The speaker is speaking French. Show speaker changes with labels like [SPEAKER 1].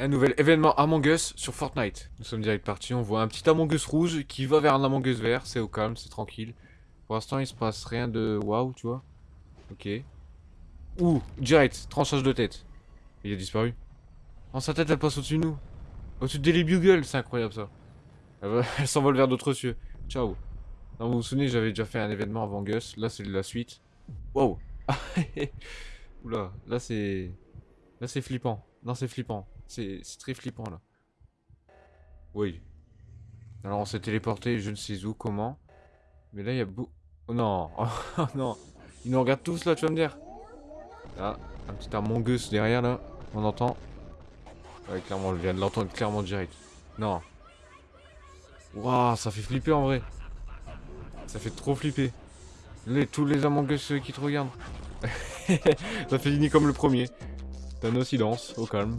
[SPEAKER 1] Un nouvel événement Among Us sur Fortnite. Nous sommes direct partis, on voit un petit Among Us rouge qui va vers un Among Us vert, c'est au calme, c'est tranquille. Pour l'instant il se passe rien de waouh, tu vois. Ok. Ouh, direct, tranchage de tête. Il a disparu. Oh, sa tête elle passe au-dessus de nous. Au-dessus de Daily Bugle, c'est incroyable ça. Elle, s'envole vers d'autres cieux. Ciao. Non, vous vous souvenez, j'avais déjà fait un événement Among Us, là c'est la suite. Wow. Oula, là c'est... Là c'est flippant. Non, c'est flippant. C'est très flippant là. Oui. Alors on s'est téléporté, je ne sais où, comment. Mais là il y a beau... Oh non Oh non Ils nous regardent tous là, tu vas me dire Là, un petit Among Us derrière là. On entend. Ouais, clairement, on vient de l'entendre clairement direct. Non. Waouh, ça fait flipper en vrai. Ça fait trop flipper. Les, tous les Among Us qui te regardent. ça fait ni comme le premier. T'as nos silences, au calme.